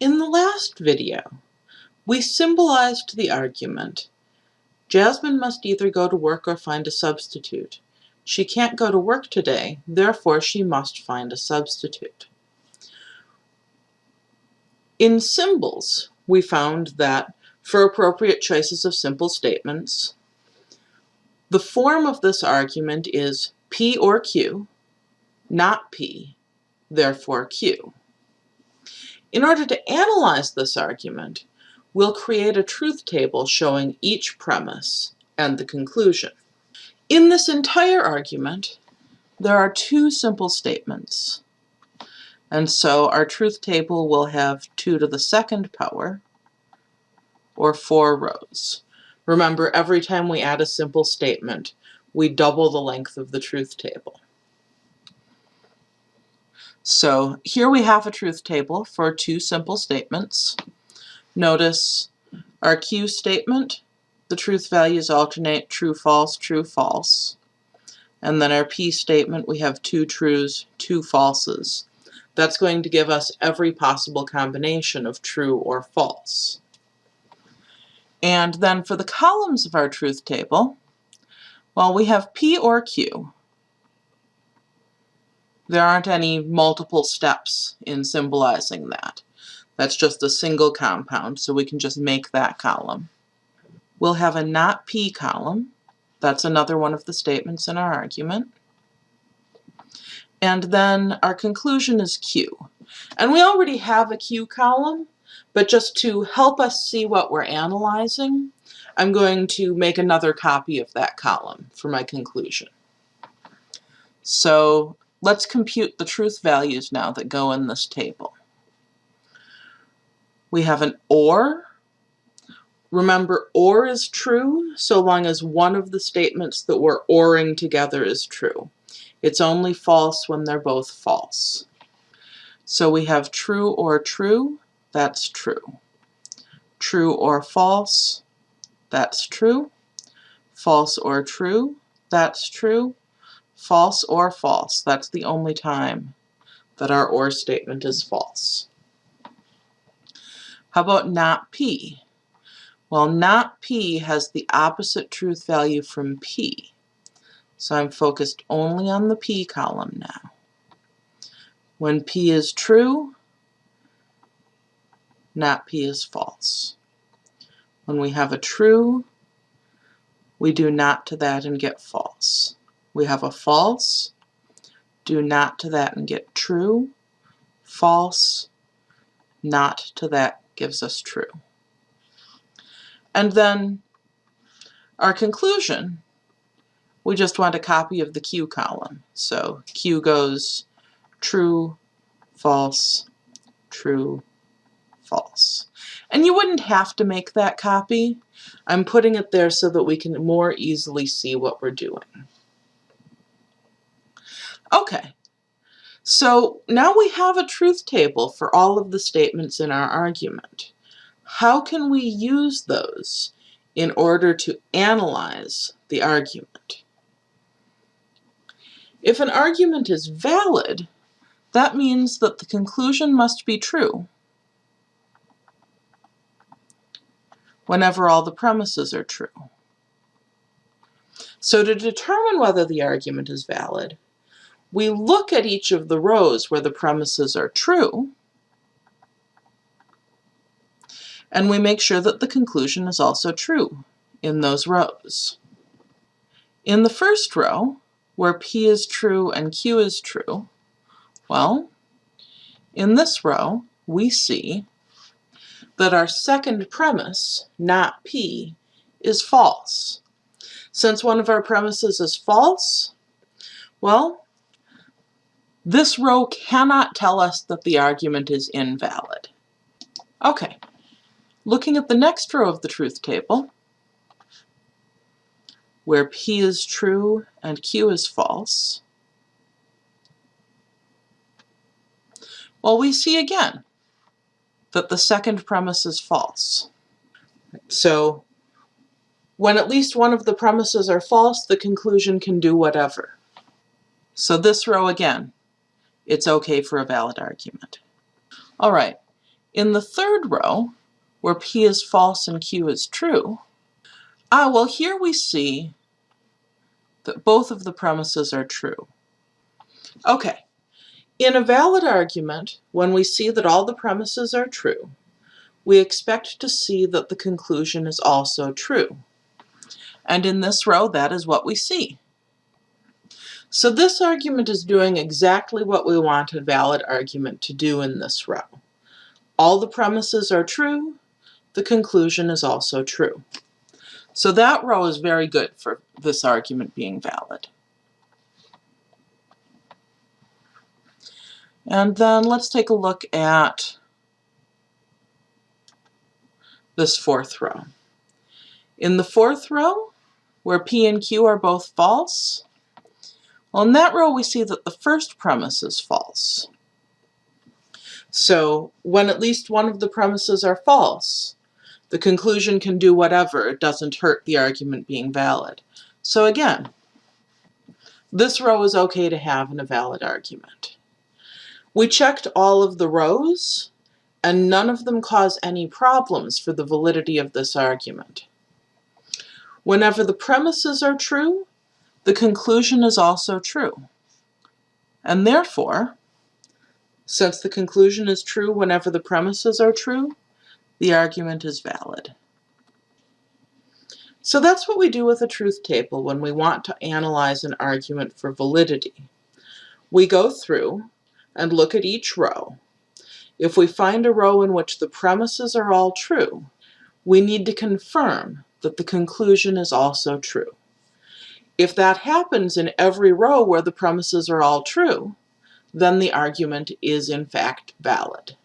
In the last video, we symbolized the argument. Jasmine must either go to work or find a substitute. She can't go to work today, therefore she must find a substitute. In symbols, we found that for appropriate choices of simple statements, the form of this argument is P or Q, not P, therefore Q. In order to analyze this argument, we'll create a truth table showing each premise and the conclusion. In this entire argument, there are two simple statements. And so our truth table will have 2 to the second power, or 4 rows. Remember, every time we add a simple statement, we double the length of the truth table. So here we have a truth table for two simple statements. Notice our Q statement, the truth values alternate true, false, true, false. And then our P statement, we have two trues, two falses. That's going to give us every possible combination of true or false. And then for the columns of our truth table, well, we have P or Q. There aren't any multiple steps in symbolizing that. That's just a single compound, so we can just make that column. We'll have a not P column. That's another one of the statements in our argument. And then our conclusion is Q. And we already have a Q column, but just to help us see what we're analyzing, I'm going to make another copy of that column for my conclusion. So Let's compute the truth values now that go in this table. We have an OR. Remember, OR is true so long as one of the statements that we're ORing together is true. It's only false when they're both false. So we have true or true, that's true. True or false, that's true. False or true, that's true. False or false. That's the only time that our OR statement is false. How about not P? Well, not P has the opposite truth value from P. So I'm focused only on the P column now. When P is true, not P is false. When we have a true, we do not to that and get false. We have a false, do not to that and get true, false, not to that gives us true. And then our conclusion, we just want a copy of the Q column. So Q goes true, false, true, false. And you wouldn't have to make that copy. I'm putting it there so that we can more easily see what we're doing. Okay, so now we have a truth table for all of the statements in our argument. How can we use those in order to analyze the argument? If an argument is valid, that means that the conclusion must be true whenever all the premises are true. So to determine whether the argument is valid, we look at each of the rows where the premises are true, and we make sure that the conclusion is also true in those rows. In the first row, where P is true and Q is true, well, in this row, we see that our second premise, not P, is false. Since one of our premises is false, well, this row cannot tell us that the argument is invalid. Okay, looking at the next row of the truth table, where P is true and Q is false, well, we see again that the second premise is false. So when at least one of the premises are false, the conclusion can do whatever. So this row again, it's okay for a valid argument. All right, In the third row, where P is false and Q is true, ah, well here we see that both of the premises are true. Okay, in a valid argument, when we see that all the premises are true, we expect to see that the conclusion is also true. And in this row, that is what we see. So this argument is doing exactly what we want a valid argument to do in this row. All the premises are true, the conclusion is also true. So that row is very good for this argument being valid. And then let's take a look at this fourth row. In the fourth row, where P and Q are both false, well, in that row we see that the first premise is false. So when at least one of the premises are false, the conclusion can do whatever, it doesn't hurt the argument being valid. So again, this row is okay to have in a valid argument. We checked all of the rows, and none of them cause any problems for the validity of this argument. Whenever the premises are true, the conclusion is also true. And therefore, since the conclusion is true whenever the premises are true, the argument is valid. So that's what we do with a truth table when we want to analyze an argument for validity. We go through and look at each row. If we find a row in which the premises are all true, we need to confirm that the conclusion is also true. If that happens in every row where the premises are all true, then the argument is in fact valid.